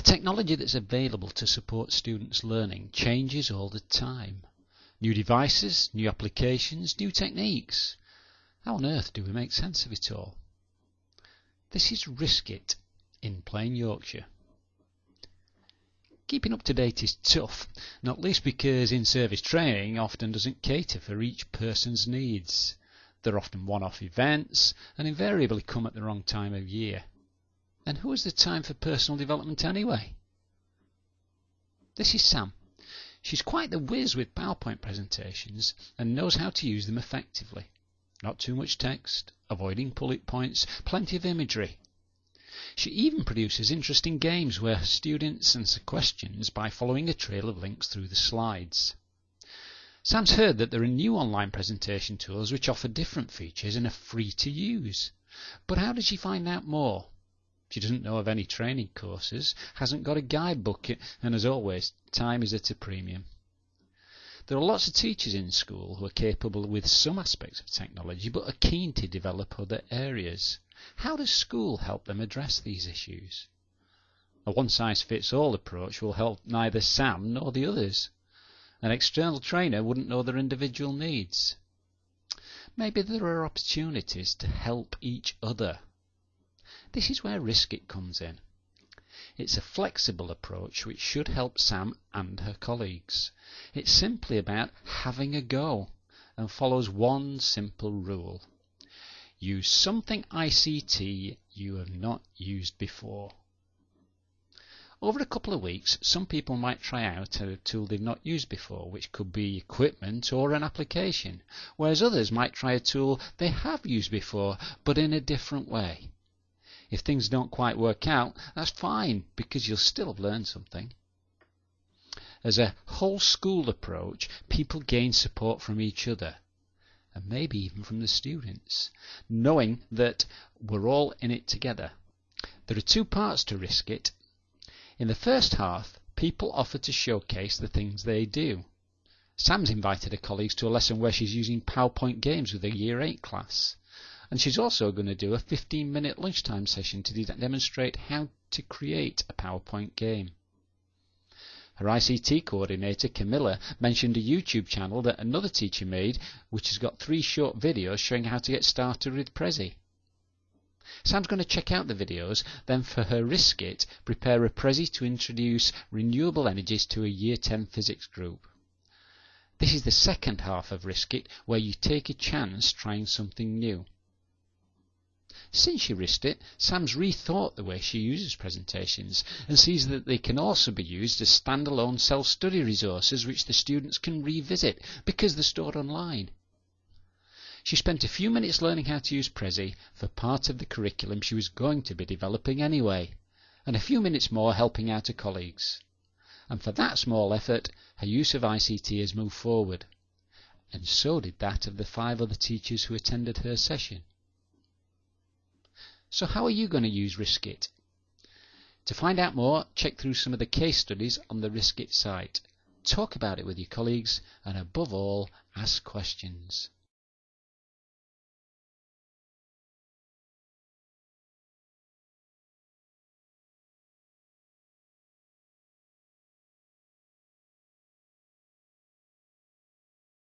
The technology that's available to support students' learning changes all the time. New devices, new applications, new techniques. How on earth do we make sense of it all? This is Risk It in plain Yorkshire. Keeping up to date is tough, not least because in-service training often doesn't cater for each person's needs. They're often one-off events and invariably come at the wrong time of year. And who has the time for personal development anyway? This is Sam. She's quite the whiz with PowerPoint presentations and knows how to use them effectively. Not too much text, avoiding bullet points, plenty of imagery. She even produces interesting games where students answer questions by following a trail of links through the slides. Sam's heard that there are new online presentation tools which offer different features and are free to use. But how did she find out more? She doesn't know of any training courses, hasn't got a guidebook, and as always, time is at a premium. There are lots of teachers in school who are capable with some aspects of technology but are keen to develop other areas. How does school help them address these issues? A one-size-fits-all approach will help neither Sam nor the others. An external trainer wouldn't know their individual needs. Maybe there are opportunities to help each other. This is where Risk It comes in. It's a flexible approach which should help Sam and her colleagues. It's simply about having a go and follows one simple rule. Use something ICT you have not used before. Over a couple of weeks, some people might try out a tool they've not used before, which could be equipment or an application, whereas others might try a tool they have used before, but in a different way. If things don't quite work out, that's fine, because you'll still have learned something. As a whole school approach, people gain support from each other, and maybe even from the students, knowing that we're all in it together. There are two parts to Risk It in the first half, people offer to showcase the things they do. Sam's invited her colleagues to a lesson where she's using PowerPoint games with a Year 8 class. And she's also going to do a 15 minute lunchtime session to demonstrate how to create a PowerPoint game. Her ICT coordinator, Camilla, mentioned a YouTube channel that another teacher made, which has got three short videos showing how to get started with Prezi. Sam's going to check out the videos, then for her Risk It, prepare a Prezi to introduce renewable energies to a Year 10 physics group. This is the second half of Risk It, where you take a chance trying something new. Since she risked it, Sam's rethought the way she uses presentations and sees that they can also be used as standalone self-study resources which the students can revisit because they're stored online. She spent a few minutes learning how to use Prezi for part of the curriculum she was going to be developing anyway, and a few minutes more helping out her colleagues. And for that small effort, her use of ICT has moved forward. And so did that of the five other teachers who attended her session. So how are you going to use Riskit? To find out more, check through some of the case studies on the Riskit site. Talk about it with your colleagues and above all, ask questions.